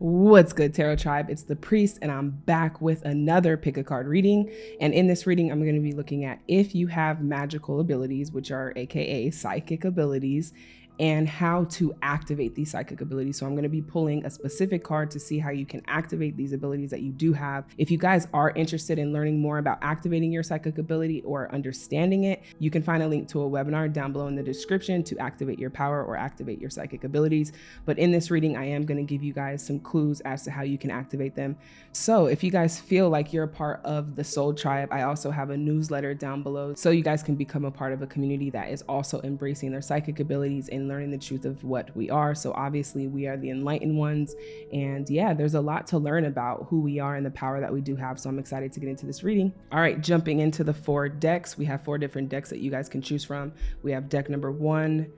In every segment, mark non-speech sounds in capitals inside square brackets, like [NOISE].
What's good, Tarot Tribe? It's the Priest, and I'm back with another pick a card reading. And in this reading, I'm going to be looking at if you have magical abilities, which are AKA psychic abilities, and how to activate these psychic abilities. So I'm going to be pulling a specific card to see how you can activate these abilities that you do have. If you guys are interested in learning more about activating your psychic ability or understanding it, you can find a link to a webinar down below in the description to activate your power or activate your psychic abilities. But in this reading, I am going to give you guys some clues as to how you can activate them. So if you guys feel like you're a part of the Soul Tribe, I also have a newsletter down below so you guys can become a part of a community that is also embracing their psychic abilities and learning the truth of what we are. So obviously we are the enlightened ones. And yeah, there's a lot to learn about who we are and the power that we do have. So I'm excited to get into this reading. All right, jumping into the four decks, we have four different decks that you guys can choose from. We have deck number one,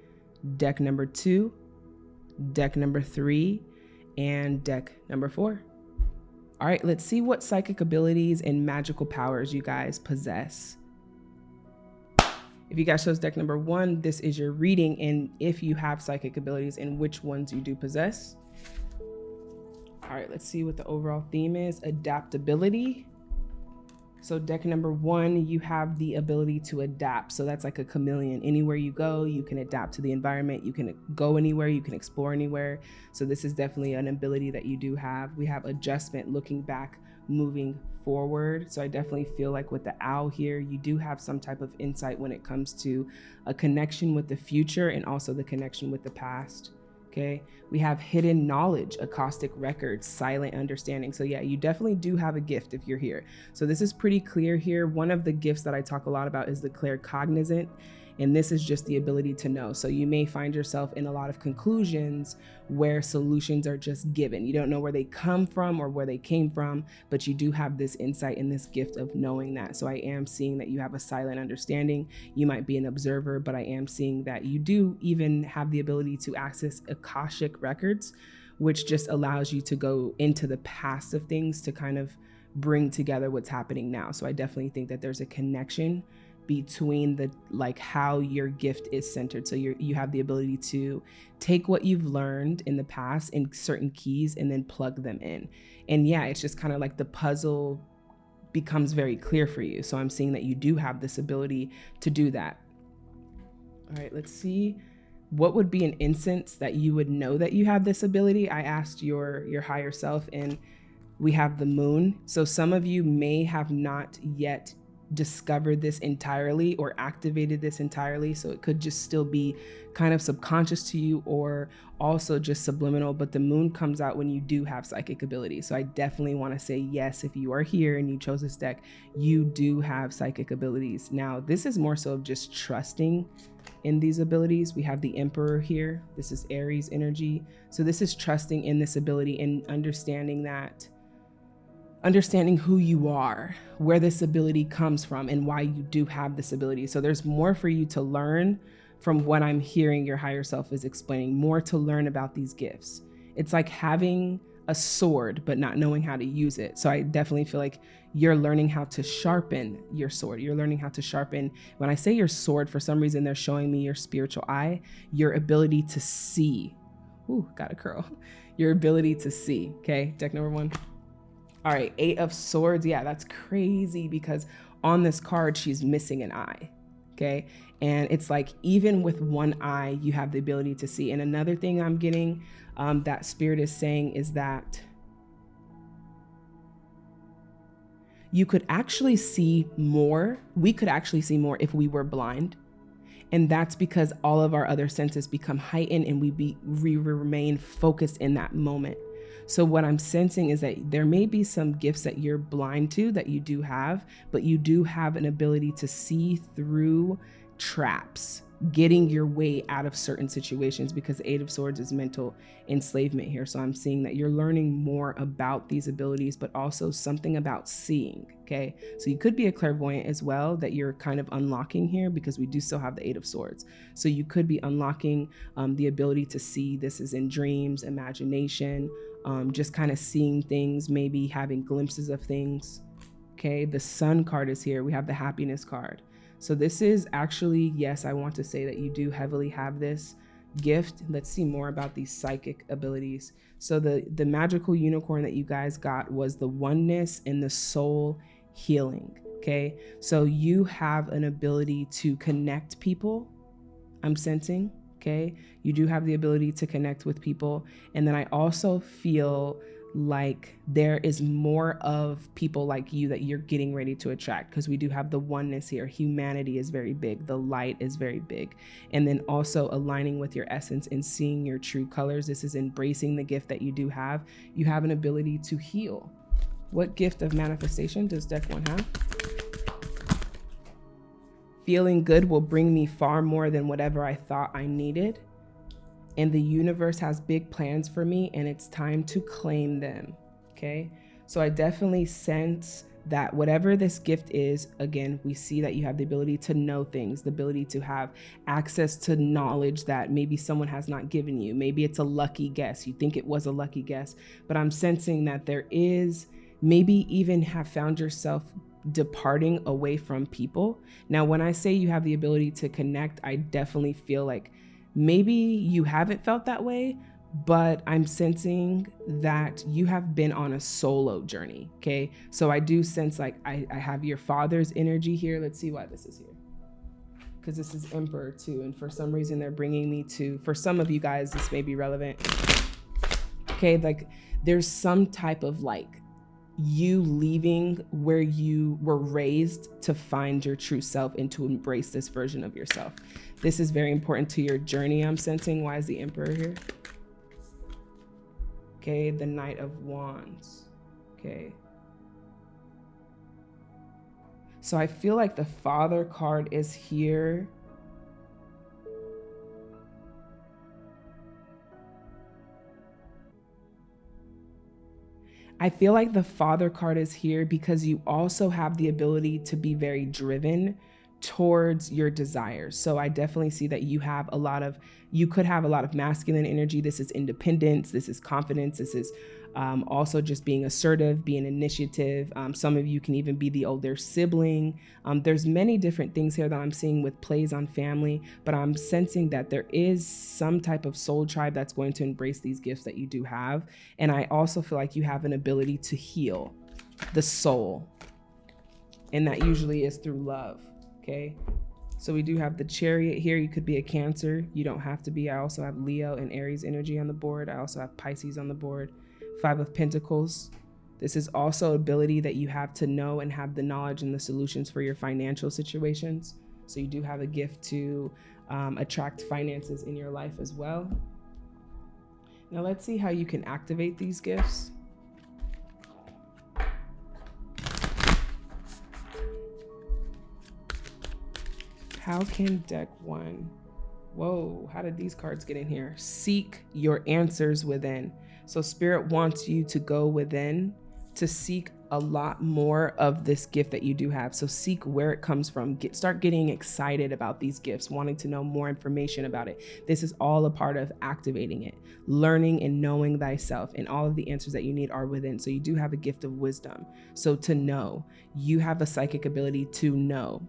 deck number two, deck number three, and deck number four. All right, let's see what psychic abilities and magical powers you guys possess. If you guys chose deck number one, this is your reading and if you have psychic abilities and which ones you do possess. All right, let's see what the overall theme is. Adaptability. So deck number one, you have the ability to adapt. So that's like a chameleon. Anywhere you go, you can adapt to the environment. You can go anywhere, you can explore anywhere. So this is definitely an ability that you do have. We have adjustment, looking back, moving forward. So I definitely feel like with the owl here, you do have some type of insight when it comes to a connection with the future and also the connection with the past. Okay, we have hidden knowledge, Akashic records, silent understanding. So, yeah, you definitely do have a gift if you're here. So, this is pretty clear here. One of the gifts that I talk a lot about is the claircognizant. And this is just the ability to know. So you may find yourself in a lot of conclusions where solutions are just given. You don't know where they come from or where they came from, but you do have this insight and this gift of knowing that. So I am seeing that you have a silent understanding. You might be an observer, but I am seeing that you do even have the ability to access Akashic records, which just allows you to go into the past of things to kind of bring together what's happening now. So I definitely think that there's a connection between the like how your gift is centered. So you you have the ability to take what you've learned in the past in certain keys and then plug them in. And yeah it's just kind of like the puzzle becomes very clear for you. So i'm seeing that you do have this ability to do that. All right let's see. What would be an instance that you would know that you have this ability? I asked your your higher self and we have the moon. So some of you may have not yet discovered this entirely or activated this entirely. So it could just still be kind of subconscious to you or also just subliminal. But the moon comes out when you do have psychic ability. So I definitely want to say yes, if you are here and you chose this deck, you do have psychic abilities. Now, this is more so of just trusting in these abilities. We have the Emperor here. This is Aries energy. So this is trusting in this ability and understanding that understanding who you are, where this ability comes from, and why you do have this ability. So there's more for you to learn from what I'm hearing your higher self is explaining, more to learn about these gifts. It's like having a sword, but not knowing how to use it. So I definitely feel like you're learning how to sharpen your sword. You're learning how to sharpen. When I say your sword, for some reason, they're showing me your spiritual eye, your ability to see. Ooh, got a curl. [LAUGHS] Your ability to see. Okay, deck number one. All right, Eight of Swords. Yeah, that's crazy because on this card, she's missing an eye. Okay. And it's like, even with one eye, you have the ability to see. And another thing I'm getting um, that Spirit is saying is that you could actually see more. We could actually see more if we were blind. And that's because all of our other senses become heightened and we, be, we remain focused in that moment. So what I'm sensing is that there may be some gifts that you're blind to that you do have, but you do have an ability to see through traps getting your way out of certain situations because eight of swords is mental enslavement here. So i'm seeing that you're learning more about these abilities but also something about seeing okay? So you could be a clairvoyant as well that you're kind of unlocking here because we do still have the eight of swords. So you could be unlocking um, the ability to see this is in dreams imagination um, just kind of seeing things maybe having glimpses of things okay the sun card is here we have the happiness card so this is actually, yes, I want to say that you do heavily have this gift. Let's see more about these psychic abilities. So the the magical unicorn that you guys got was the oneness and the soul healing. Okay. So you have an ability to connect people. I'm sensing. Okay. You do have the ability to connect with people. And then I also feel like there is more of people like you that you're getting ready to attract because we do have the oneness here. Humanity is very big, the light is very big. And then also aligning with your essence and seeing your true colors. This is embracing the gift that you do have. You have an ability to heal. What gift of manifestation does deck one have? Feeling good will bring me far more than whatever I thought I needed and the universe has big plans for me and it's time to claim them. Okay. So I definitely sense that whatever this gift is, again, we see that you have the ability to know things, the ability to have access to knowledge that maybe someone has not given you. Maybe it's a lucky guess. You think it was a lucky guess, but I'm sensing that there is maybe even have found yourself departing away from people. Now, when I say you have the ability to connect, I definitely feel like Maybe you haven't felt that way, but I'm sensing that you have been on a solo journey. Okay. So I do sense like I, I have your father's energy here. Let's see why this is here. Because this is Emperor too. And for some reason, they're bringing me to, for some of you guys, this may be relevant. Okay. Like there's some type of like you leaving where you were raised to find your true self and to embrace this version of yourself. This is very important to your journey, I'm sensing. Why is the Emperor here? Okay, the Knight of Wands. Okay. So I feel like the Father card is here I feel like the father card is here because you also have the ability to be very driven towards your desires. So I definitely see that you have a lot of, you could have a lot of masculine energy. This is independence, this is confidence, this is um, also just being assertive, being initiative. Um, some of you can even be the older sibling. Um, there's many different things here that I'm seeing with plays on family, but I'm sensing that there is some type of soul tribe that's going to embrace these gifts that you do have. And I also feel like you have an ability to heal the soul. And that usually is through love. Okay. So we do have the chariot here. You could be a cancer. You don't have to be. I also have Leo and Aries energy on the board. I also have Pisces on the board. Five of Pentacles. This is also ability that you have to know and have the knowledge and the solutions for your financial situations. So you do have a gift to um, attract finances in your life as well. Now let's see how you can activate these gifts. How can deck one? Whoa, how did these cards get in here? Seek your answers within. So spirit wants you to go within to seek a lot more of this gift that you do have. So seek where it comes from. Get start getting excited about these gifts, wanting to know more information about it. This is all a part of activating it, learning and knowing thyself, and all of the answers that you need are within. So you do have a gift of wisdom. So to know, you have a psychic ability to know.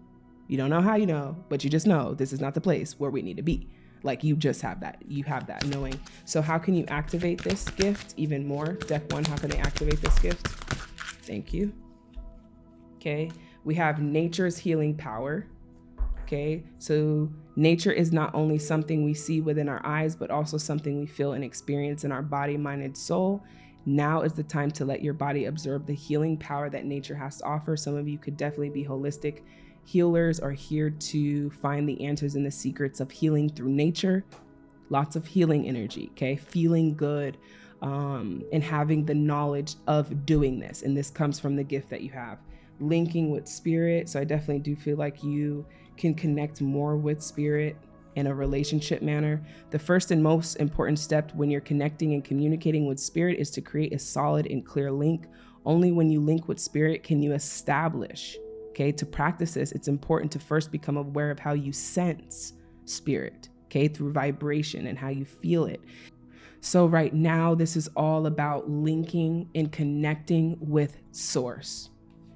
You don't know how you know, but you just know this is not the place where we need to be. Like you just have that. You have that knowing. So how can you activate this gift even more? Deck one, how can they activate this gift? Thank you. Okay. We have nature's healing power. Okay. So nature is not only something we see within our eyes, but also something we feel and experience in our body, mind, and soul. Now is the time to let your body absorb the healing power that nature has to offer. Some of you could definitely be holistic Healers are here to find the answers and the secrets of healing through nature. Lots of healing energy, okay? Feeling good um, and having the knowledge of doing this. And this comes from the gift that you have. Linking with spirit. So I definitely do feel like you can connect more with spirit in a relationship manner. The first and most important step when you're connecting and communicating with spirit is to create a solid and clear link. Only when you link with spirit can you establish Okay, to practice this, it's important to first become aware of how you sense spirit, okay, through vibration and how you feel it. So, right now, this is all about linking and connecting with source.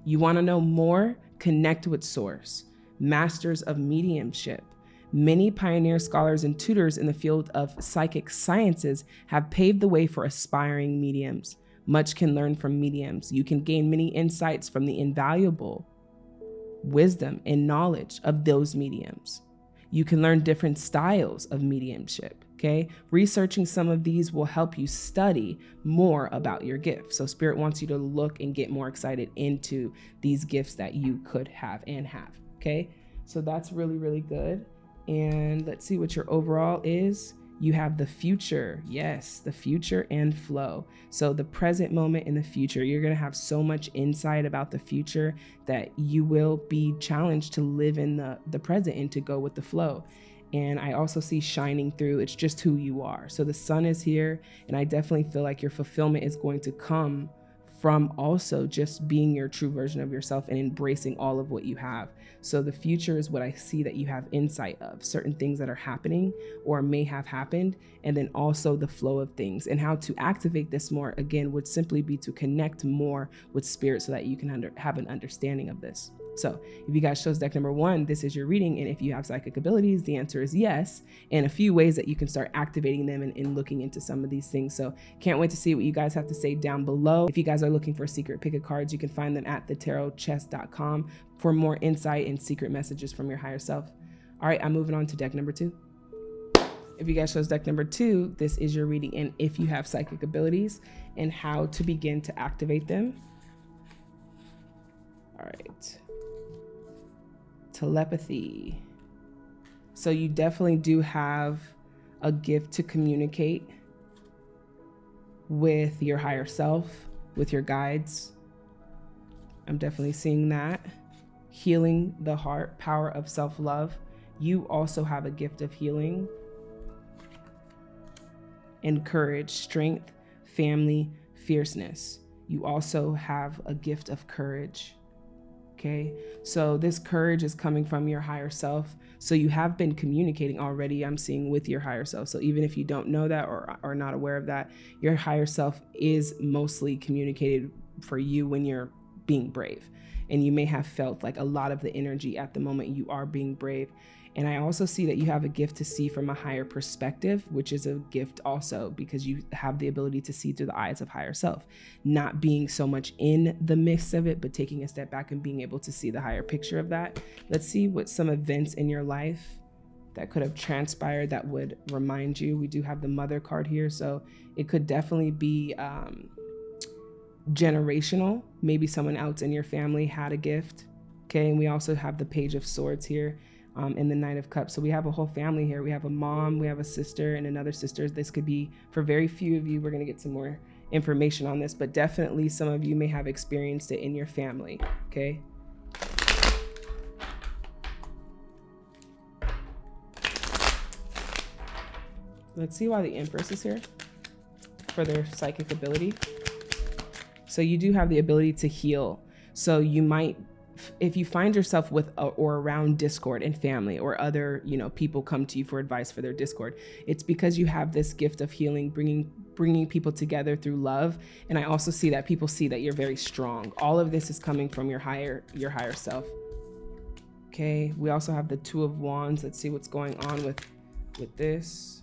You want to know more? Connect with source. Masters of mediumship, Many pioneer scholars and tutors in the field of psychic sciences have paved the way for aspiring mediums. Much can learn from mediums. You can gain many insights from the invaluable wisdom and knowledge of those mediums. You can learn different styles of mediumship. Okay. Researching some of these will help you study more about your gift. So, Spirit wants you to look and get more excited into these gifts that you could have and have. Okay. So, that's really, really good. And let's see what your overall is. You have the future. Yes, the future and flow. So, the present moment and the future, you're going to have so much insight about the future that you will be challenged to live in the, the present and to go with the flow. And I also see shining through, it's just who you are. So, the sun is here, and I definitely feel like your fulfillment is going to come from also just being your true version of yourself and embracing all of what you have. So the future is what I see that you have insight of certain things that are happening or may have happened, and then also the flow of things and how to activate this more again would simply be to connect more with spirit so that you can under, have an understanding of this. So if you guys chose deck number one, this is your reading. And if you have psychic abilities, the answer is yes. And a few ways that you can start activating them and, and looking into some of these things. So can't wait to see what you guys have to say down below. If you guys are looking for secret pick of cards, you can find them at thetarotchest.com for more insight and secret messages from your higher self. All right, I'm moving on to deck number two. If you guys chose deck number two, this is your reading and if you have psychic abilities and how to begin to activate them. All right telepathy. So you definitely do have a gift to communicate with your higher self, with your guides. I'm definitely seeing that. Healing the heart, power of self love. You also have a gift of healing and courage, strength, family, fierceness. You also have a gift of courage. Okay. So this courage is coming from your higher self. So you have been communicating already, I'm seeing with your higher self. So even if you don't know that or are not aware of that, your higher self is mostly communicated for you when you're being brave. And you may have felt like a lot of the energy at the moment you are being brave. And I also see that you have a gift to see from a higher perspective, which is a gift also because you have the ability to see through the eyes of higher self, not being so much in the midst of it, but taking a step back and being able to see the higher picture of that. Let's see what some events in your life that could have transpired that would remind you. We do have the mother card here, so it could definitely be um, generational. Maybe someone else in your family had a gift. Okay, and we also have the page of swords here um, in the Knight of Cups. So we have a whole family here. We have a mom, we have a sister, and another sister. This could be for very few of you. We're going to get some more information on this, but definitely some of you may have experienced it in your family. Okay. Let's see why the Empress is here for their psychic ability. So you do have the ability to heal. So you might if you find yourself with a, or around discord and family or other you know people come to you for advice for their discord it's because you have this gift of healing bringing bringing people together through love. And i also see that people see that you're very strong. All of this is coming from your higher your higher self. Okay we also have the two of wands. Let's see what's going on with with this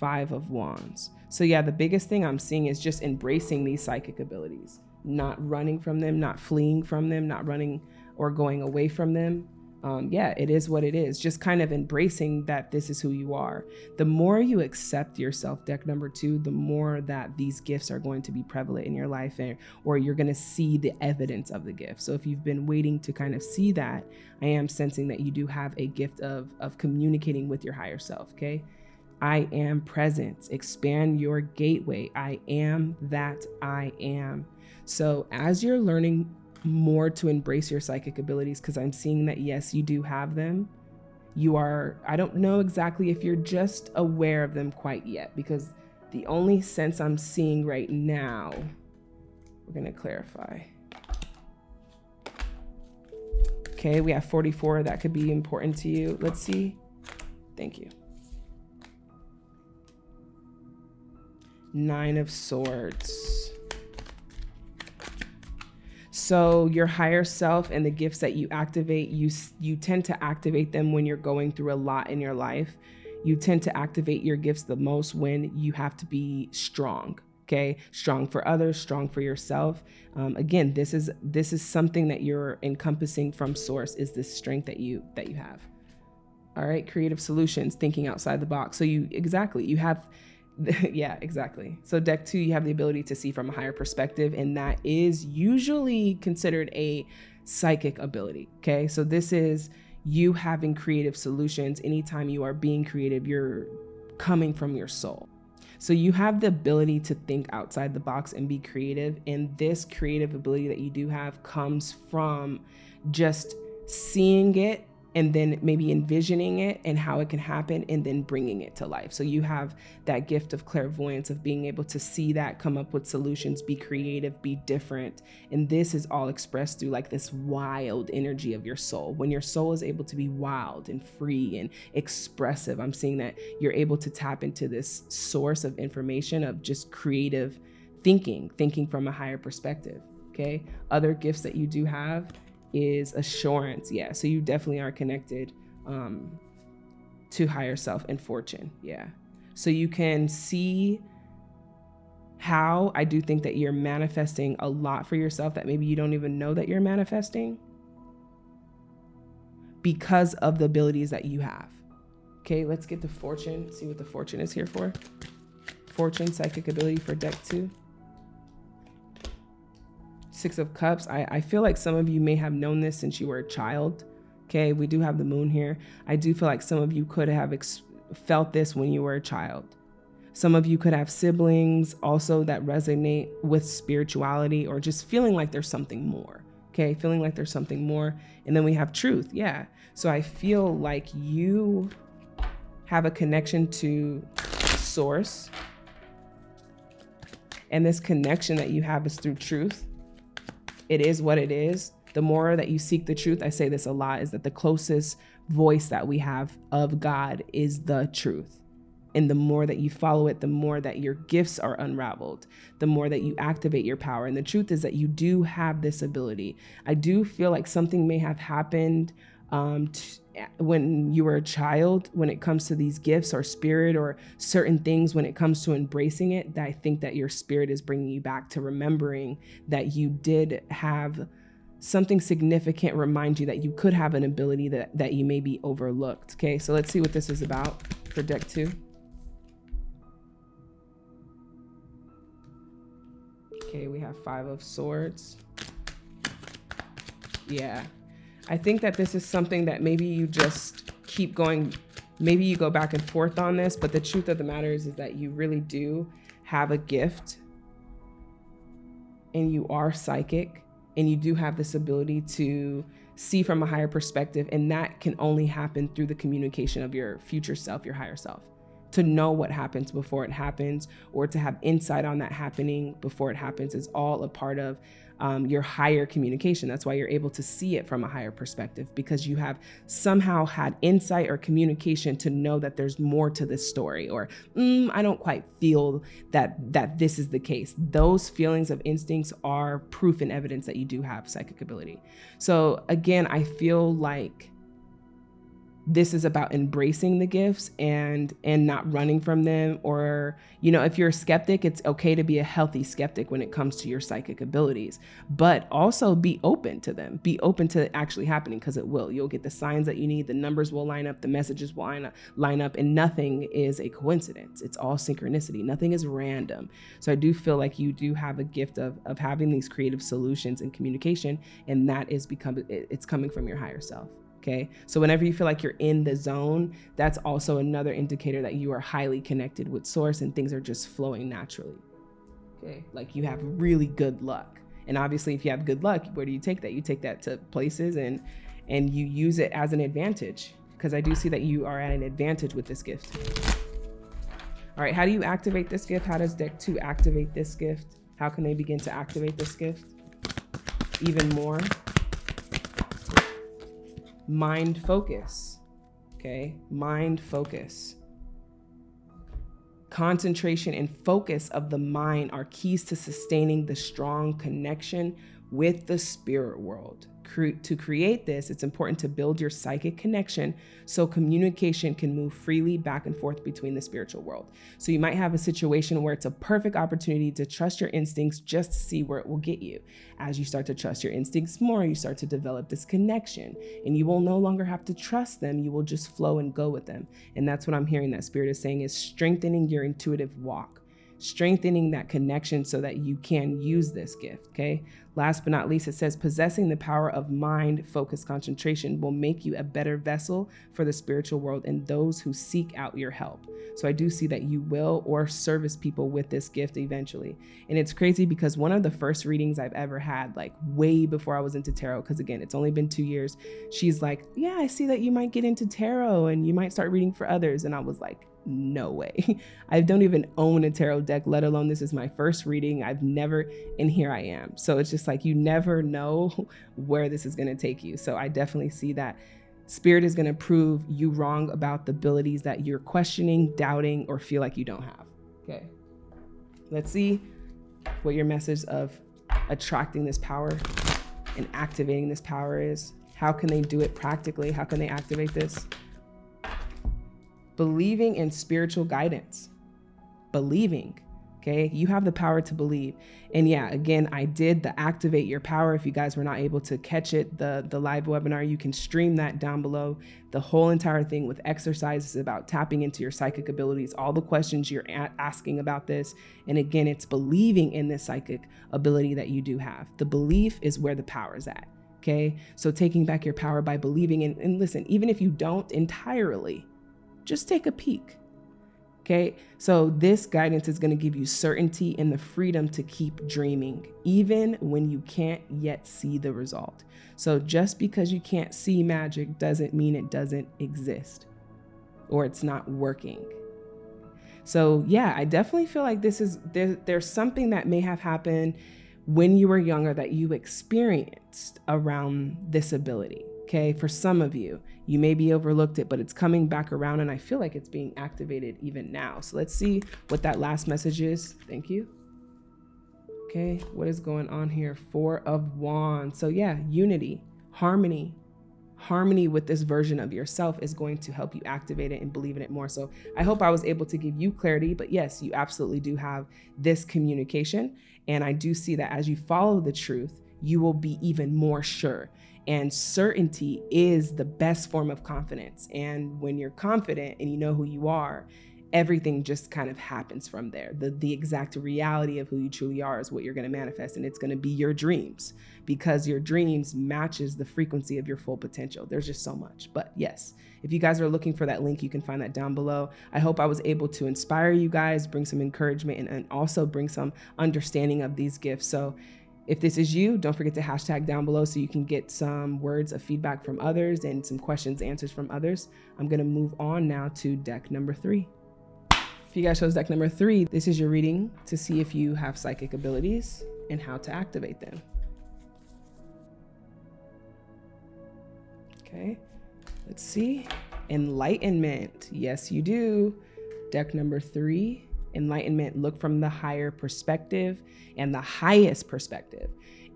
five of wands so yeah the biggest thing i'm seeing is just embracing these psychic abilities not running from them, not fleeing from them, not running or going away from them. Um, yeah, it is what it is. Just kind of embracing that this is who you are. The more you accept yourself, deck number two, the more that these gifts are going to be prevalent in your life, and, or you're going to see the evidence of the gift. So if you've been waiting to kind of see that, I am sensing that you do have a gift of of communicating with your higher self. Okay. I am present. Expand your gateway. I am that I am. So as you're learning more to embrace your psychic abilities, because I'm seeing that yes, you do have them. You are, I don't know exactly if you're just aware of them quite yet, because the only sense I'm seeing right now, we're going to clarify. Okay, we have 44. That could be important to you. Let's see. Thank you. Nine of Swords. So your higher self and the gifts that you activate, you you tend to activate them when you're going through a lot in your life. You tend to activate your gifts the most when you have to be strong. Okay, strong for others, strong for yourself. Um, again, this is this is something that you're encompassing from source. Is this strength that you that you have? All right, creative solutions, thinking outside the box. So you exactly you have [LAUGHS] yeah, exactly. So deck two, you have the ability to see from a higher perspective, and that is usually considered a psychic ability. Okay, so this is you having creative solutions. Anytime you are being creative, you're coming from your soul. So you have the ability to think outside the box and be creative. And this creative ability that you do have comes from just seeing it and then maybe envisioning it and how it can happen and then bringing it to life. So you have that gift of clairvoyance of being able to see that, come up with solutions, be creative, be different. And this is all expressed through like this wild energy of your soul. When your soul is able to be wild and free and expressive, I'm seeing that you're able to tap into this source of information of just creative thinking, thinking from a higher perspective. Okay. Other gifts that you do have is assurance. Yeah. So you definitely are connected um, to higher self and fortune. Yeah. So you can see how I do think that you're manifesting a lot for yourself that maybe you don't even know that you're manifesting because of the abilities that you have. Okay, let's get the fortune, see what the fortune is here for. Fortune, psychic ability for deck two. Six of Cups, I, I feel like some of you may have known this since you were a child. Okay, we do have the moon here. I do feel like some of you could have felt this when you were a child. Some of you could have siblings also that resonate with spirituality or just feeling like there's something more. Okay, feeling like there's something more. And then we have truth. Yeah. So I feel like you have a connection to source. And this connection that you have is through truth it is what it is. The more that you seek the truth, I say this a lot, is that the closest voice that we have of God is the truth. And the more that you follow it, the more that your gifts are unraveled, the more that you activate your power. And the truth is that you do have this ability. I do feel like something may have happened um, when you were a child when it comes to these gifts or spirit or certain things when it comes to embracing it that i think that your spirit is bringing you back to remembering that you did have something significant remind you that you could have an ability that that you may be overlooked okay? So let's see what this is about for deck two. Okay we have five of swords. Yeah I think that this is something that maybe you just keep going, maybe you go back and forth on this, but the truth of the matter is, is that you really do have a gift and you are psychic and you do have this ability to see from a higher perspective. And that can only happen through the communication of your future self, your higher self to know what happens before it happens or to have insight on that happening before it happens is all a part of um, your higher communication. That's why you're able to see it from a higher perspective because you have somehow had insight or communication to know that there's more to this story or mm, I don't quite feel that that this is the case. Those feelings of instincts are proof and evidence that you do have psychic ability. So again, I feel like this is about embracing the gifts and and not running from them or you know if you're a skeptic it's okay to be a healthy skeptic when it comes to your psychic abilities but also be open to them. Be open to it actually happening because it will. You'll get the signs that you need the numbers will line up the messages will line up, line up and nothing is a coincidence. It's all synchronicity. Nothing is random. So i do feel like you do have a gift of of having these creative solutions and communication and that is become it's coming from your higher self Okay. So whenever you feel like you're in the zone, that's also another indicator that you are highly connected with source and things are just flowing naturally. Okay. Like you have really good luck. And obviously if you have good luck, where do you take that? You take that to places and and you use it as an advantage because I do see that you are at an advantage with this gift. All right, how do you activate this gift? How does deck two activate this gift? How can they begin to activate this gift even more? Mind focus. Okay, mind focus. Concentration and focus of the mind are keys to sustaining the strong connection with the spirit world to create this, it's important to build your psychic connection so communication can move freely back and forth between the spiritual world. So you might have a situation where it's a perfect opportunity to trust your instincts just to see where it will get you. As you start to trust your instincts more, you start to develop this connection and you will no longer have to trust them. You will just flow and go with them. And that's what I'm hearing that spirit is saying is strengthening your intuitive walk strengthening that connection so that you can use this gift. Okay. Last but not least, it says possessing the power of mind focused concentration will make you a better vessel for the spiritual world and those who seek out your help. So I do see that you will or service people with this gift eventually. And it's crazy because one of the first readings I've ever had, like way before I was into tarot, because again, it's only been two years, she's like, Yeah, I see that you might get into tarot and you might start reading for others. And I was like, no way. [LAUGHS] I don't even own a tarot deck, let alone this is my first reading. I've never, and here I am. So it's just like you never know [LAUGHS] where this is going to take you. So I definitely see that spirit is going to prove you wrong about the abilities that you're questioning, doubting, or feel like you don't have. Okay. Let's see what your message of attracting this power and activating this power is. How can they do it practically? How can they activate this? Believing in spiritual guidance, believing. Okay, you have the power to believe. And yeah, again, I did the activate your power. If you guys were not able to catch it, the, the live webinar, you can stream that down below. The whole entire thing with exercises about tapping into your psychic abilities, all the questions you're asking about this. And again, it's believing in this psychic ability that you do have. The belief is where the power is at. Okay, so taking back your power by believing in, and listen, even if you don't entirely, just take a peek. Okay, so this guidance is going to give you certainty and the freedom to keep dreaming, even when you can't yet see the result. So just because you can't see magic doesn't mean it doesn't exist or it's not working. So yeah, I definitely feel like this is there, there's something that may have happened when you were younger that you experienced around this ability. Okay, for some of you, you maybe overlooked it, but it's coming back around and I feel like it's being activated even now. So let's see what that last message is. Thank you. Okay, what is going on here? Four of Wands. So yeah, unity, harmony, harmony with this version of yourself is going to help you activate it and believe in it more. So I hope I was able to give you clarity, but yes, you absolutely do have this communication. And I do see that as you follow the truth, you will be even more sure. And certainty is the best form of confidence. And when you're confident and you know who you are, everything just kind of happens from there. The, the exact reality of who you truly are is what you're going to manifest. And it's going to be your dreams because your dreams matches the frequency of your full potential. There's just so much. But yes, if you guys are looking for that link, you can find that down below. I hope I was able to inspire you guys, bring some encouragement, and, and also bring some understanding of these gifts. So if this is you, don't forget to hashtag down below so you can get some words of feedback from others and some questions, answers from others. I'm gonna move on now to deck number three. If you guys chose deck number three, this is your reading to see if you have psychic abilities and how to activate them. Okay, let's see. Enlightenment, yes you do. Deck number three, enlightenment, look from the higher perspective and the highest perspective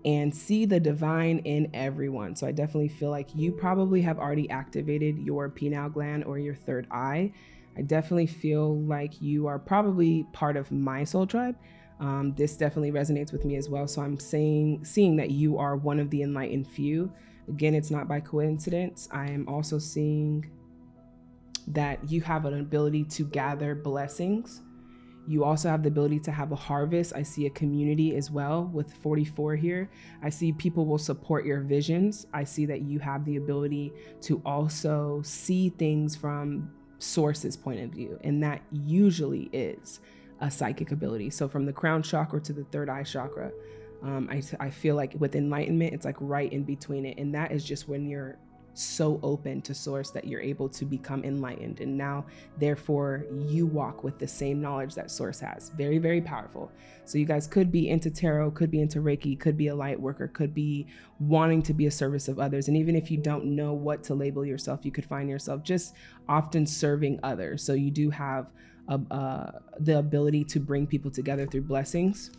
and see the divine in everyone. So I definitely feel like you probably have already activated your pineal gland or your third eye. I definitely feel like you are probably part of my soul tribe. Um, this definitely resonates with me as well. So I'm saying, seeing that you are one of the enlightened few. Again, it's not by coincidence. I am also seeing that you have an ability to gather blessings you also have the ability to have a harvest. I see a community as well with 44 here. I see people will support your visions. I see that you have the ability to also see things from source's point of view. And that usually is a psychic ability. So from the crown chakra to the third eye chakra, um, I, I feel like with enlightenment, it's like right in between it. And that is just when you're so open to source that you're able to become enlightened. And now therefore you walk with the same knowledge that source has. Very very powerful. So you guys could be into tarot could be into reiki could be a light worker could be wanting to be a service of others. And even if you don't know what to label yourself you could find yourself just often serving others. So you do have a, uh, the ability to bring people together through blessings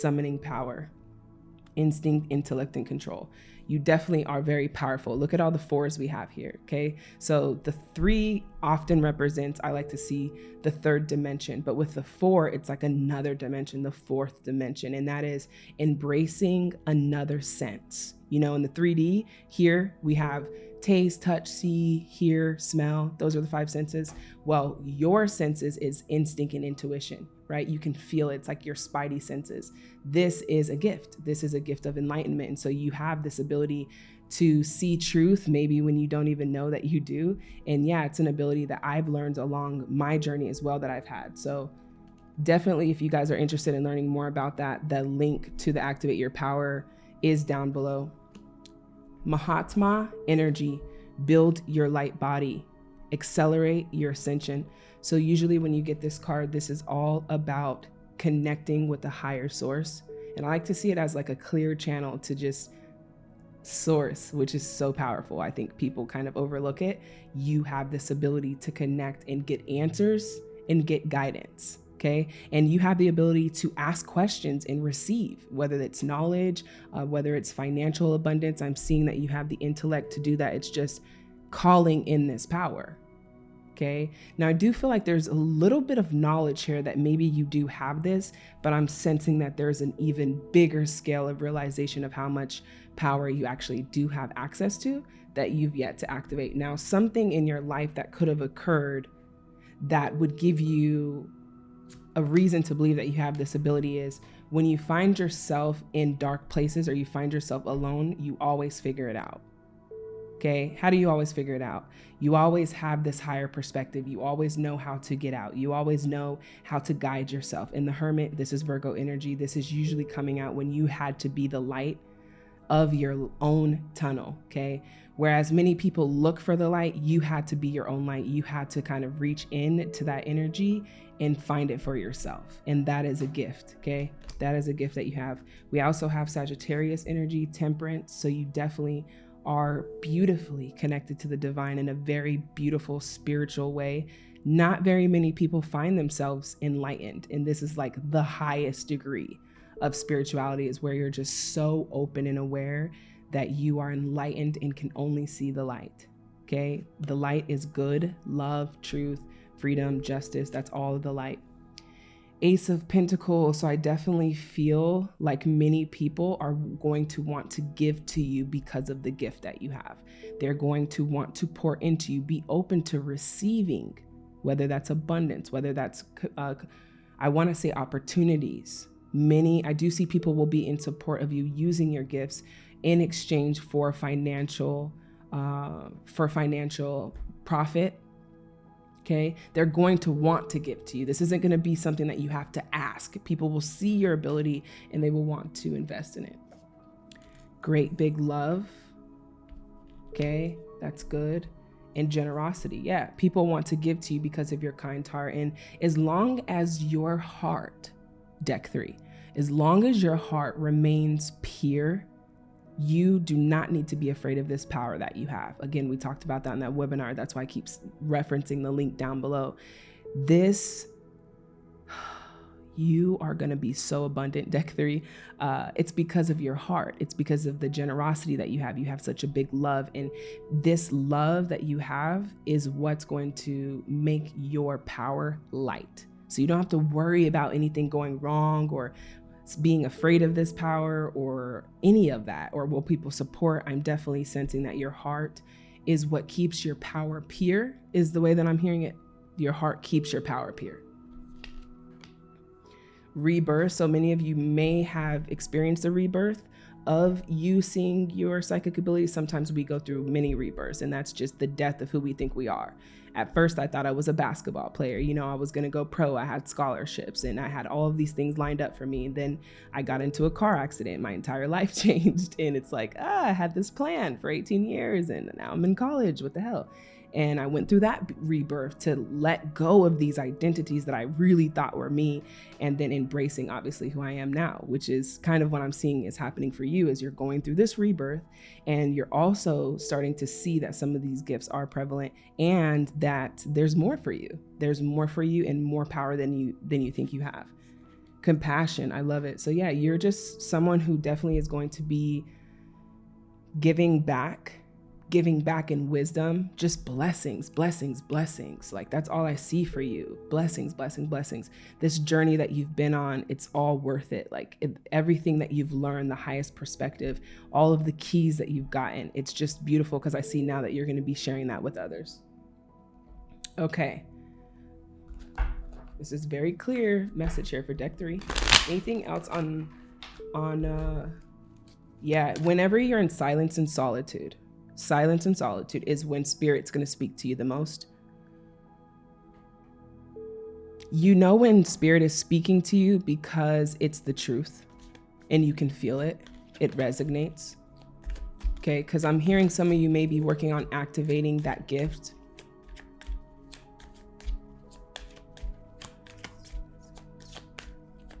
summoning power instinct, intellect, and control. You definitely are very powerful. Look at all the fours we have here. Okay. So the three often represents, I like to see the third dimension, but with the four, it's like another dimension, the fourth dimension, and that is embracing another sense. You know, in the 3D, here we have taste, touch, see, hear, smell. Those are the five senses. Well, your senses is instinct and intuition, right? You can feel it. It's like your spidey senses. This is a gift. This is a gift of enlightenment. And so you have this ability to see truth maybe when you don't even know that you do. And yeah, it's an ability that I've learned along my journey as well that I've had. So definitely if you guys are interested in learning more about that, the link to the Activate Your Power is down below. Mahatma energy, build your light body, accelerate your ascension. So, usually, when you get this card, this is all about connecting with the higher source. And I like to see it as like a clear channel to just source, which is so powerful. I think people kind of overlook it. You have this ability to connect and get answers and get guidance okay? And you have the ability to ask questions and receive, whether it's knowledge, uh, whether it's financial abundance. I'm seeing that you have the intellect to do that. It's just calling in this power. Okay. Now, I do feel like there's a little bit of knowledge here that maybe you do have this, but I'm sensing that there's an even bigger scale of realization of how much power you actually do have access to that you've yet to activate. Now, something in your life that could have occurred that would give you a reason to believe that you have this ability is when you find yourself in dark places or you find yourself alone, you always figure it out. Okay. How do you always figure it out? You always have this higher perspective. You always know how to get out. You always know how to guide yourself. In the Hermit, this is Virgo energy. This is usually coming out when you had to be the light of your own tunnel. Okay. Whereas many people look for the light, you had to be your own light. You had to kind of reach in to that energy and find it for yourself. And that is a gift, okay? That is a gift that you have. We also have Sagittarius energy, temperance. So you definitely are beautifully connected to the divine in a very beautiful spiritual way. Not very many people find themselves enlightened. And this is like the highest degree of spirituality, is where you're just so open and aware that you are enlightened and can only see the light. Okay? The light is good, love, truth, freedom, justice. That's all of the light. Ace of Pentacles. So I definitely feel like many people are going to want to give to you because of the gift that you have. They're going to want to pour into you. Be open to receiving, whether that's abundance, whether that's, uh, I want to say opportunities. Many, I do see people will be in support of you using your gifts in exchange for financial uh, for financial profit okay? They're going to want to give to you. This isn't going to be something that you have to ask. People will see your ability and they will want to invest in it. Great big love okay? That's good. And generosity yeah. People want to give to you because of your kind heart. And as long as your heart deck three as long as your heart remains pure you do not need to be afraid of this power that you have. Again, we talked about that in that webinar. That's why I keep referencing the link down below. This, [SIGHS] you are going to be so abundant, [LAUGHS] deck three. Uh, it's because of your heart. It's because of the generosity that you have. You have such a big love. And this love that you have is what's going to make your power light. So you don't have to worry about anything going wrong or being afraid of this power or any of that, or will people support? I'm definitely sensing that your heart is what keeps your power pure, is the way that I'm hearing it. Your heart keeps your power pure. Rebirth. So many of you may have experienced a rebirth of you seeing your psychic abilities. Sometimes we go through many rebirths, and that's just the death of who we think we are at first I thought I was a basketball player. You know, I was going to go pro. I had scholarships and I had all of these things lined up for me. And then I got into a car accident. My entire [LAUGHS] life changed. And it's like, ah, I had this plan for 18 years and now I'm in college. What the hell? And I went through that rebirth to let go of these identities that I really thought were me and then embracing obviously who I am now, which is kind of what I'm seeing is happening for you as you're going through this rebirth and you're also starting to see that some of these gifts are prevalent and that there's more for you. There's more for you and more power than you than you think you have. compassion. I love it. So yeah, you're just someone who definitely is going to be giving back giving back in wisdom, just blessings, blessings, blessings. Like that's all I see for you. Blessings, blessings, blessings. This journey that you've been on, it's all worth it. Like it, everything that you've learned, the highest perspective, all of the keys that you've gotten, it's just beautiful because I see now that you're going to be sharing that with others. Okay. This is very clear message here for deck 3. Anything else on on uh yeah, whenever you're in silence and solitude, silence and solitude is when spirit's going to speak to you the most. You know when spirit is speaking to you because it's the truth and you can feel it, it resonates. Okay, because I'm hearing some of you may be working on activating that gift.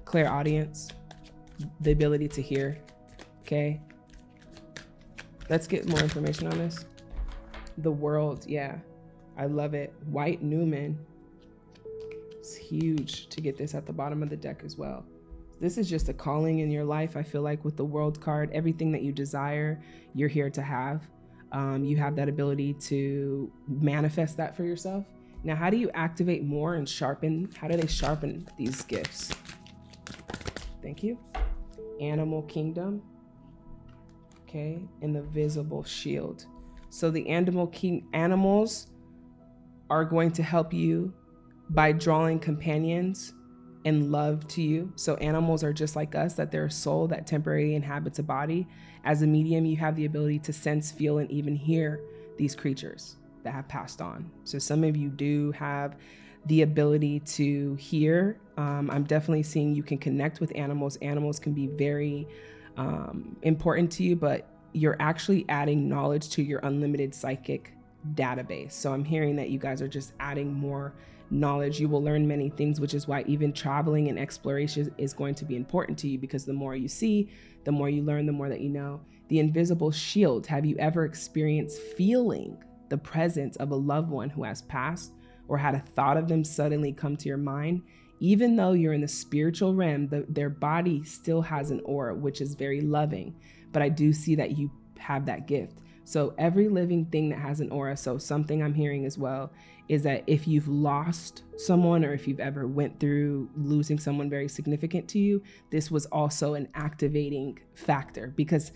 Clairaudience, the ability to hear. Okay, Let's get more information on this. The world, yeah. I love it. White Newman. It's huge to get this at the bottom of the deck as well. This is just a calling in your life. I feel like with the world card, everything that you desire, you're here to have. Um, you have that ability to manifest that for yourself. Now, how do you activate more and sharpen? How do they sharpen these gifts? Thank you. Animal Kingdom okay, the visible shield. So the animal king animals are going to help you by drawing companions and love to you. So animals are just like us, that they're a soul that temporarily inhabits a body. As a medium, you have the ability to sense, feel, and even hear these creatures that have passed on. So some of you do have the ability to hear. Um, I'm definitely seeing you can connect with animals. Animals can be very um, important to you, but you're actually adding knowledge to your unlimited psychic database. So I'm hearing that you guys are just adding more knowledge. You will learn many things, which is why even traveling and exploration is going to be important to you because the more you see, the more you learn, the more that you know. The invisible shield. Have you ever experienced feeling the presence of a loved one who has passed or had a thought of them suddenly come to your mind? Even though you're in the spiritual realm, the, their body still has an aura, which is very loving. But I do see that you have that gift. So every living thing that has an aura, so something I'm hearing as well is that if you've lost someone or if you've ever went through losing someone very significant to you, this was also an activating factor because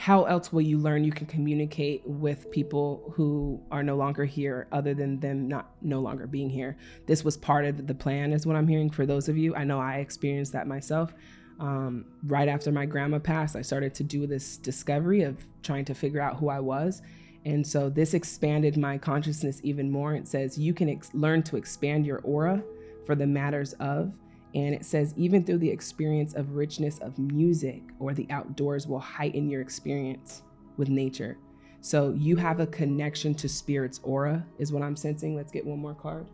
how else will you learn you can communicate with people who are no longer here other than them not no longer being here? This was part of the plan is what i'm hearing for those of you. I know i experienced that myself. Um, right after my grandma passed i started to do this discovery of trying to figure out who i was. And so this expanded my consciousness even more. It says you can learn to expand your aura for the matters of and it says, even through the experience of richness of music or the outdoors will heighten your experience with nature. So you have a connection to spirit's aura, is what I'm sensing. Let's get one more card.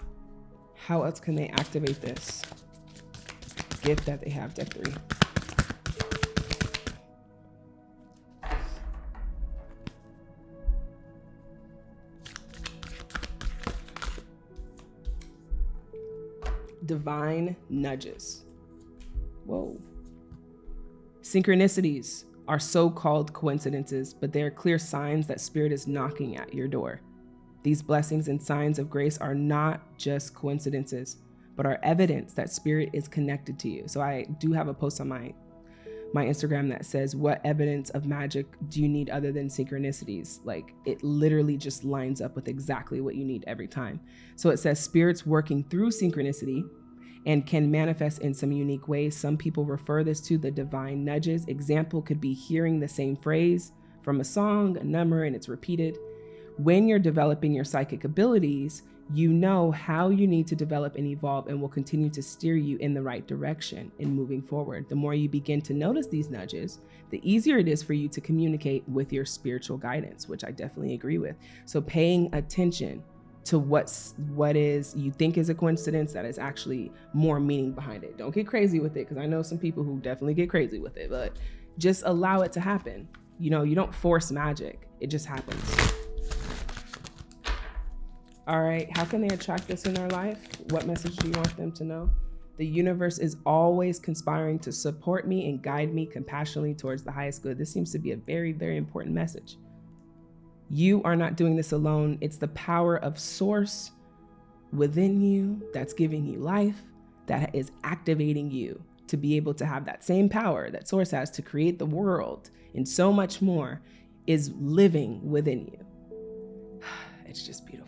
How else can they activate this gift that they have, deck three? Divine nudges. Whoa. Synchronicities are so called coincidences, but they are clear signs that Spirit is knocking at your door. These blessings and signs of grace are not just coincidences, but are evidence that Spirit is connected to you. So I do have a post on my my Instagram that says, What evidence of magic do you need other than synchronicities? Like it literally just lines up with exactly what you need every time. So it says, Spirits working through synchronicity and can manifest in some unique ways. Some people refer this to the divine nudges. Example could be hearing the same phrase from a song, a number, and it's repeated. When you're developing your psychic abilities, you know how you need to develop and evolve and will continue to steer you in the right direction in moving forward. The more you begin to notice these nudges, the easier it is for you to communicate with your spiritual guidance, which I definitely agree with. So paying attention to what's what is you think is a coincidence that is actually more meaning behind it. Don't get crazy with it because I know some people who definitely get crazy with it, but just allow it to happen. You know, you don't force magic. It just happens. All right, how can they attract this in their life? What message do you want them to know? The universe is always conspiring to support me and guide me compassionately towards the highest good. This seems to be a very, very important message. You are not doing this alone. It's the power of source within you that's giving you life, that is activating you to be able to have that same power that source has to create the world and so much more is living within you. [SIGHS] It's just beautiful.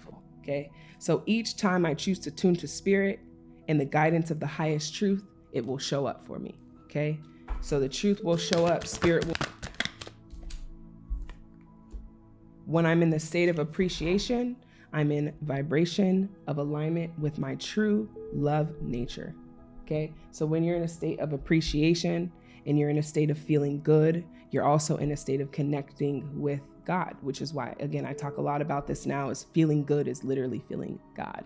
Okay. So each time I choose to tune to spirit and the guidance of the highest truth, it will show up for me. Okay. So the truth will show up, spirit will. When I'm in the state of appreciation, I'm in vibration of alignment with my true love nature. Okay. So when you're in a state of appreciation and you're in a state of feeling good, you're also in a state of connecting with God, which is why, again, I talk a lot about this now is feeling good is literally feeling God.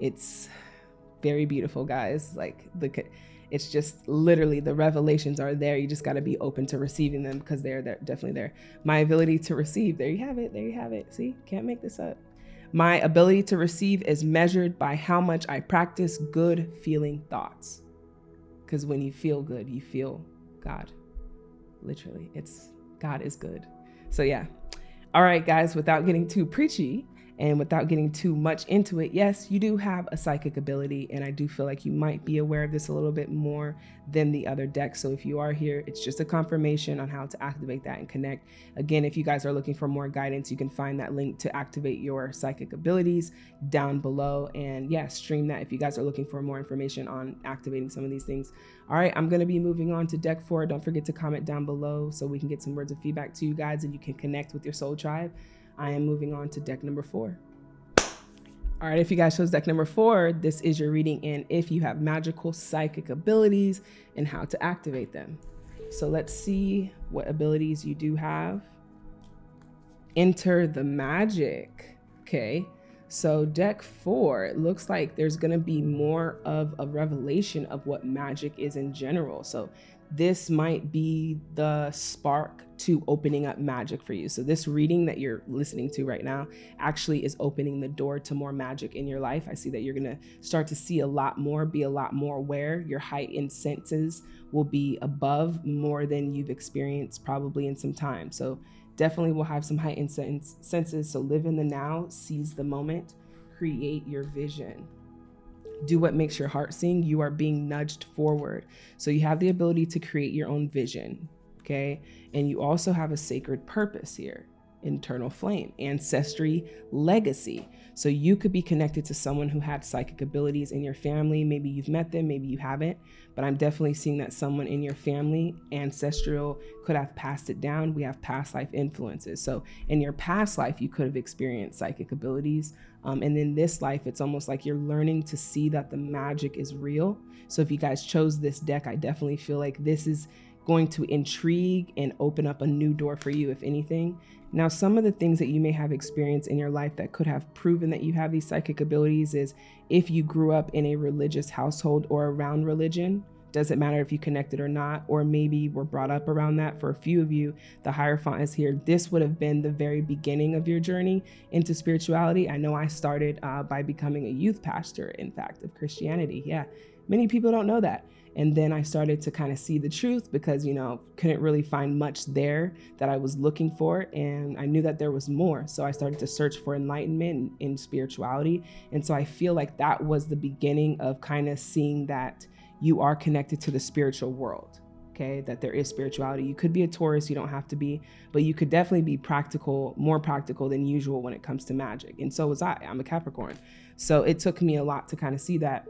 It's very beautiful, guys. Like the, it's just literally the revelations are there. You just got to be open to receiving them because they're, definitely there. My ability to receive, there you have it. There you have it. See, can't make this up. My ability to receive is measured by how much I practice good feeling thoughts. Because when you feel good, you feel God. Literally, it's God is good. So, yeah. All right, guys, without getting too preachy, and without getting too much into it, yes, you do have a psychic ability, and I do feel like you might be aware of this a little bit more than the other decks. So if you are here, it's just a confirmation on how to activate that and connect. Again, if you guys are looking for more guidance, you can find that link to activate your psychic abilities down below. And yeah, stream that if you guys are looking for more information on activating some of these things. All right, I'm to be moving on to deck four. Don't forget to comment down below so we can get some words of feedback to you guys and you can connect with your soul tribe. I am moving on to deck number four. All right, if you guys chose deck number four, this is your reading in if you have magical psychic abilities and how to activate them. So let's see what abilities you do have. Enter the magic. Okay, so deck four, it looks like there's gonna be more of a revelation of what magic is in general. So this might be the spark to opening up magic for you. So this reading that you're listening to right now actually is opening the door to more magic in your life. I see that you're going to start to see a lot more, be a lot more aware. Your heightened senses will be above more than you've experienced probably in some time. So definitely will have some heightened senses. So live in the now, seize the moment, create your vision do what makes your heart sing, you are being nudged forward. So you have the ability to create your own vision, okay? And you also have a sacred purpose here internal flame, ancestry, legacy. So you could be connected to someone who had psychic abilities in your family. Maybe you've met them, maybe you haven't, but I'm definitely seeing that someone in your family, ancestral, could have passed it down. We have past life influences. So in your past life, you could have experienced psychic abilities. Um, and in this life, it's almost like you're learning to see that the magic is real. So if you guys chose this deck, I definitely feel like this is going to intrigue and open up a new door for you, if anything. Now, some of the things that you may have experienced in your life that could have proven that you have these psychic abilities is if you grew up in a religious household or around religion, doesn't matter if you connected or not, or maybe were brought up around that. For a few of you, the Hierophant is here. This would have been the very beginning of your journey into spirituality. I know I started uh, by becoming a youth pastor, in fact, of Christianity. Yeah, many people don't know that. And then I started to kind of see the truth because, you know, couldn't really find much there that I was looking for. And I knew that there was more. So I started to search for enlightenment in spirituality. And so I feel like that was the beginning of kind of seeing that you are connected to the spiritual world. Okay, that there is spirituality. You could be a Taurus, you don't have to be, but you could definitely be practical, more practical than usual when it comes to magic. And so was I. I'm a Capricorn. So it took me a lot to kind of see that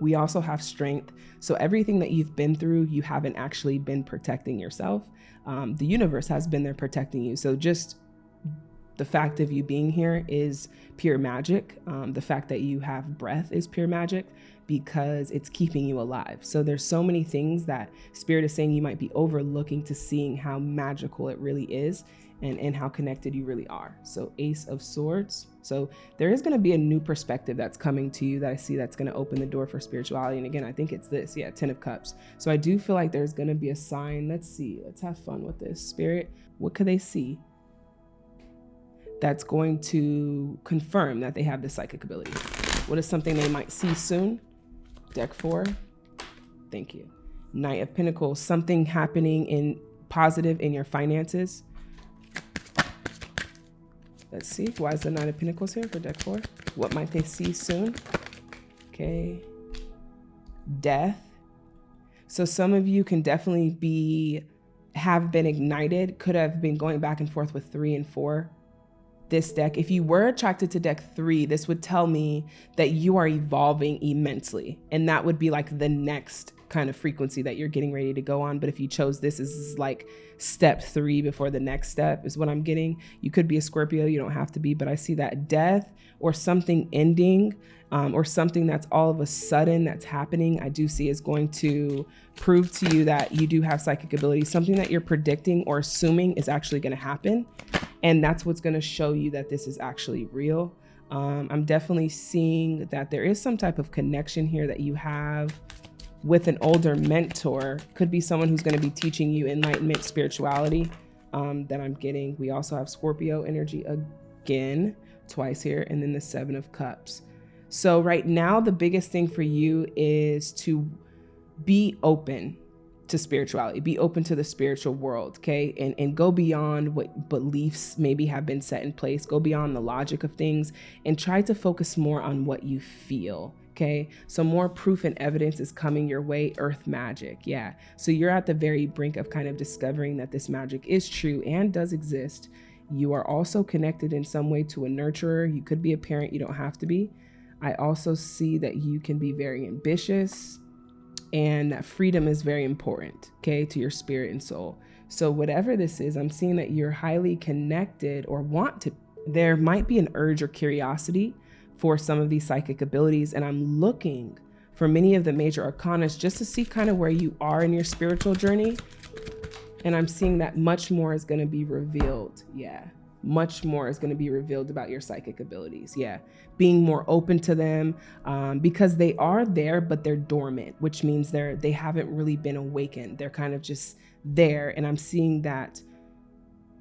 we also have strength. So everything that you've been through, you haven't actually been protecting yourself. Um, the universe has been there protecting you. So just the fact of you being here is pure magic. Um, the fact that you have breath is pure magic because it's keeping you alive. So there's so many things that spirit is saying you might be overlooking to seeing how magical it really is and, and how connected you really are. So ace of swords. So there is going to be a new perspective that's coming to you that I see that's going to open the door for spirituality. And again, I think it's this. Yeah, 10 of cups. So I do feel like there's going to be a sign. Let's see. Let's have fun with this. Spirit, what could they see? That's going to confirm that they have the psychic ability. What is something they might see soon? Deck four. Thank you. Knight of Pentacles, something happening in positive in your finances. Let's see. Why is the Nine of Pentacles here for deck four? What might they see soon? Okay. Death. So some of you can definitely be, have been ignited, could have been going back and forth with three and four this deck, if you were attracted to deck three, this would tell me that you are evolving immensely. And that would be like the next kind of frequency that you're getting ready to go on. But if you chose this as like step three before the next step, is what I'm getting. You could be a Scorpio, you don't have to be, but I see that death or something ending um, or something that's all of a sudden that's happening, I do see is going to prove to you that you do have psychic ability, something that you're predicting or assuming is actually going to happen. And that's what's going to show you that this is actually real. Um, I'm definitely seeing that there is some type of connection here that you have with an older mentor. Could be someone who's going to be teaching you enlightenment, spirituality um, that I'm getting. We also have Scorpio energy again, twice here, and then the Seven of Cups. So, right now, the biggest thing for you is to be open to spirituality, be open to the spiritual world, okay? And, and go beyond what beliefs maybe have been set in place, go beyond the logic of things, and try to focus more on what you feel. Okay, so more proof and evidence is coming your way, earth magic. Yeah, so you're at the very brink of kind of discovering that this magic is true and does exist. You are also connected in some way to a nurturer. You could be a parent, you don't have to be. I also see that you can be very ambitious and that freedom is very important, okay, to your spirit and soul. So, whatever this is, I'm seeing that you're highly connected or want to. There might be an urge or curiosity for some of these psychic abilities, and I'm looking for many of the major arcanas just to see kind of where you are in your spiritual journey. And I'm seeing that much more is going to be revealed. Yeah much more is going to be revealed about your psychic abilities. Yeah, being more open to them um, because they are there, but they're dormant, which means they're they haven't really been awakened. They're kind of just there, and I'm seeing that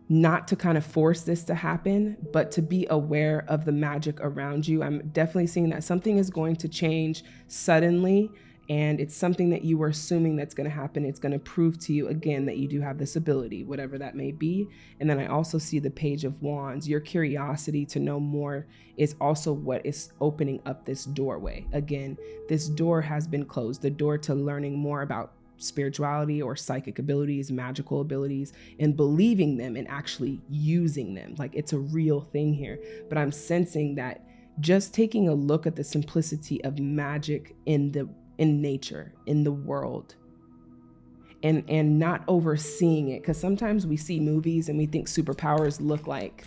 not to kind of force this to happen, but to be aware of the magic around you. I'm definitely seeing that something is going to change suddenly and it's something that you were assuming that's going to happen. It's going to prove to you again that you do have this ability, whatever that may be. And then I also see the Page of Wands. Your curiosity to know more is also what is opening up this doorway. Again, this door has been closed, the door to learning more about spirituality or psychic abilities, magical abilities, and believing them and actually using them. Like it's a real thing here. But I'm sensing that just taking a look at the simplicity of magic in the in nature, in the world, and and not overseeing it. Because sometimes we see movies and we think superpowers look like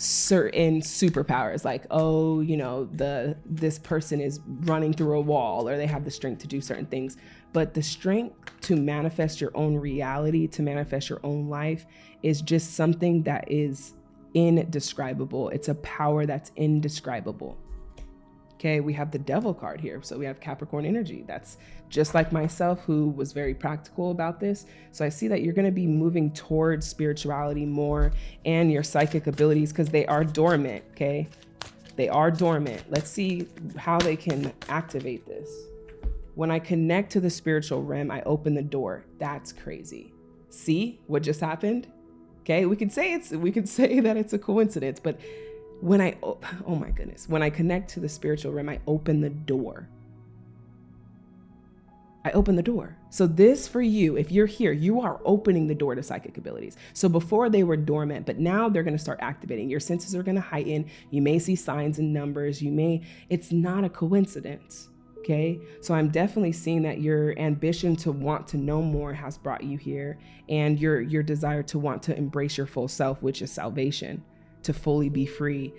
certain superpowers like oh you know the this person is running through a wall or they have the strength to do certain things but the strength to manifest your own reality to manifest your own life is just something that is indescribable it's a power that's indescribable Okay, we have the devil card here. So we have Capricorn energy. That's just like myself, who was very practical about this. So I see that you're going to be moving towards spirituality more and your psychic abilities because they are dormant. Okay, they are dormant. Let's see how they can activate this. When I connect to the spiritual realm, I open the door. That's crazy. See what just happened? Okay, we could say it's we could [LAUGHS] say that it's a coincidence, but when I, oh my goodness, when I connect to the spiritual realm, I open the door. I open the door. So, this for you, if you're here, you are opening the door to psychic abilities. So, before they were dormant, but now they're going to start activating. Your senses are going to heighten. You may see signs and numbers. You may, it's not a coincidence. Okay. So, I'm definitely seeing that your ambition to want to know more has brought you here and your, your desire to want to embrace your full self, which is salvation to fully be free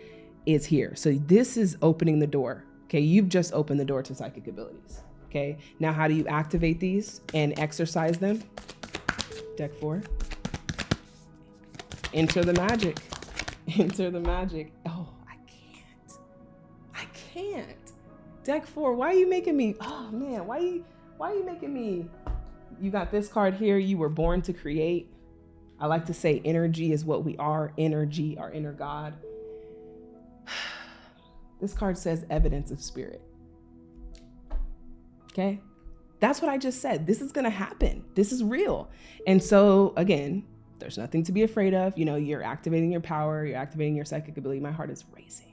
is here. So this is opening the door. Okay, you've just opened the door to psychic abilities. Okay, now how do you activate these and exercise them? Deck four. Enter the magic. [LAUGHS] Enter the magic. Oh, I can't. I can't. Deck four. Why are you making me? Oh man, why are you? Why are you making me? You got this card here. You were born to create. I like to say energy is what we are, energy, our inner God. [SIGHS] This card says evidence of spirit. Okay? That's what I just said. This is going to happen. This is real. And so, again, there's nothing to be afraid of. You know, you're activating your power, you're activating your psychic ability. My heart is racing.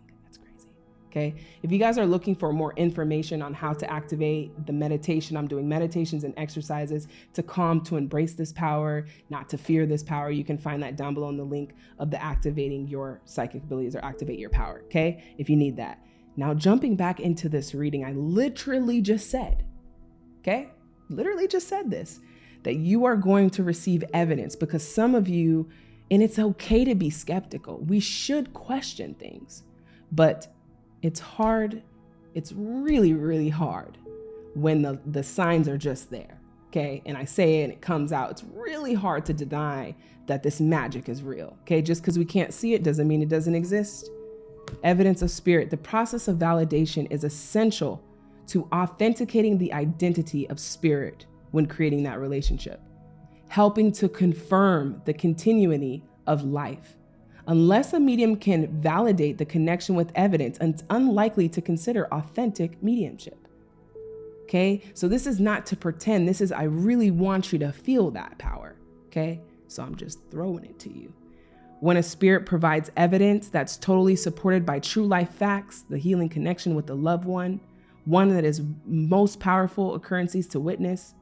Okay. If you guys are looking for more information on how to activate the meditation, I'm doing meditations and exercises to calm, to embrace this power, not to fear this power. You can find that down below in the link of the activating your psychic abilities or activate your power. Okay. If you need that. Now, jumping back into this reading, I literally just said, okay, literally just said this, that you are going to receive evidence because some of you, and it's okay to be skeptical. We should question things, but it's hard. It's really, really hard when the, the signs are just there. Okay. And I say it and it comes out. It's really hard to deny that this magic is real. Okay. Just because we can't see it doesn't mean it doesn't exist. Evidence of spirit. The process of validation is essential to authenticating the identity of spirit when creating that relationship, helping to confirm the continuity of life. Unless a medium can validate the connection with evidence, it's unlikely to consider authentic mediumship. Okay, so this is not to pretend, this is I really want you to feel that power. Okay, so I'm just throwing it to you. When a spirit provides evidence that's totally supported by true life facts, the healing connection with the loved one, one that is most powerful occurrences to witness,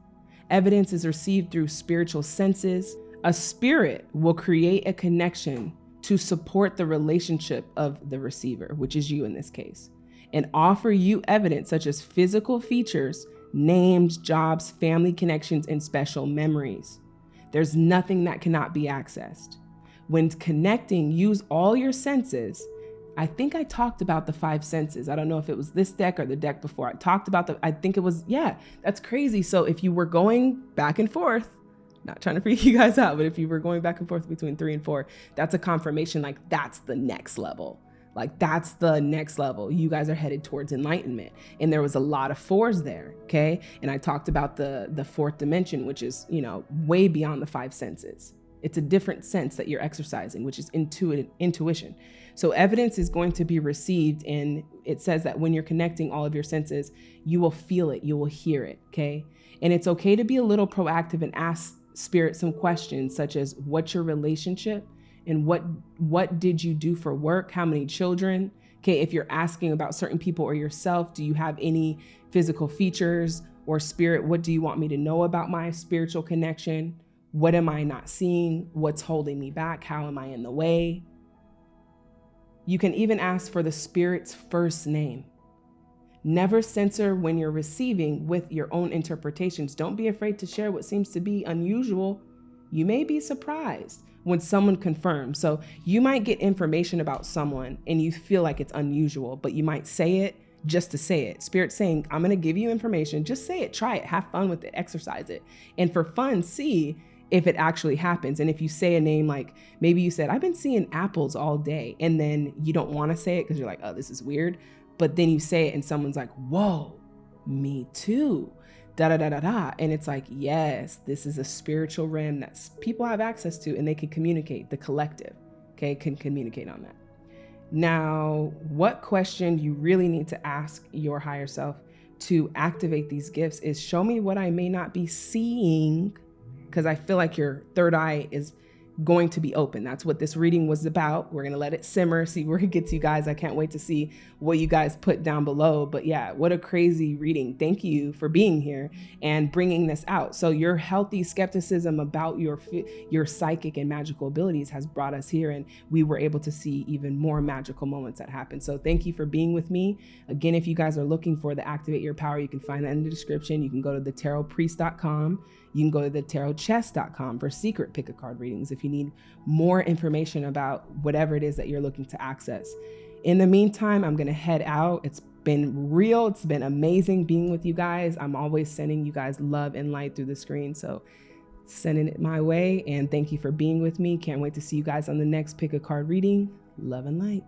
evidence is received through spiritual senses, a spirit will create a connection to support the relationship of the receiver, which is you in this case, and offer you evidence such as physical features, names, jobs, family connections, and special memories. There's nothing that cannot be accessed. When connecting, use all your senses. I think I talked about the five senses. I don't know if it was this deck or the deck before. I talked about the, I think it was, yeah, that's crazy. So if you were going back and forth, not trying to freak [LAUGHS] you guys out, but if you were going back and forth between three and four, that's a confirmation like that's the next level. Like that's the next level. You guys are headed towards enlightenment. And there was a lot of fours there. Okay. And I talked about the the fourth dimension, which is, you know, way beyond the five senses. It's a different sense that you're exercising, which is intuitive intuition. So evidence is going to be received and it says that when you're connecting all of your senses, you will feel it, you will hear it, okay? And it's okay to be a little proactive and ask spirit some questions such as what's your relationship? And what what did you do for work? How many children? Okay if you're asking about certain people or yourself do you have any physical features or spirit? What do you want me to know about my spiritual connection? What am i not seeing? What's holding me back? How am i in the way? You can even ask for the spirit's first name Never censor when you're receiving with your own interpretations. Don't be afraid to share what seems to be unusual. You may be surprised when someone confirms. So you might get information about someone and you feel like it's unusual, but you might say it just to say it. Spirit saying, I'm going to give you information. Just say it, try it, have fun with it, exercise it. And for fun, see if it actually happens. And if you say a name like maybe you said, I've been seeing apples all day, and then you don't want to say it because you're like, oh, this is weird but then you say it and someone's like, whoa, me too. Da da da da da. And it's like, yes, this is a spiritual realm that people have access to and they can communicate, the collective, okay, can communicate on that. Now, what question you really need to ask your higher self to activate these gifts is show me what I may not be seeing, because I feel like your third eye is going to be open. That's what this reading was about. We're going to let it simmer, see where it gets you guys. I can't wait to see what you guys put down below. But yeah, what a crazy reading. Thank you for being here and bringing this out. So your healthy skepticism about your your psychic and magical abilities has brought us here and we were able to see even more magical moments that happen. So thank you for being with me. Again, if you guys are looking for the Activate Your Power, you can find that in the description. You can go to thetarotpriest.com. You can go to thetarotchest.com for secret pick a card readings if you need more information about whatever it is that you're looking to access. In the meantime, I'm going to head out. It's been real. It's been amazing being with you guys. I'm always sending you guys love and light through the screen. So sending it my way. And thank you for being with me. Can't wait to see you guys on the next pick a card reading. Love and light.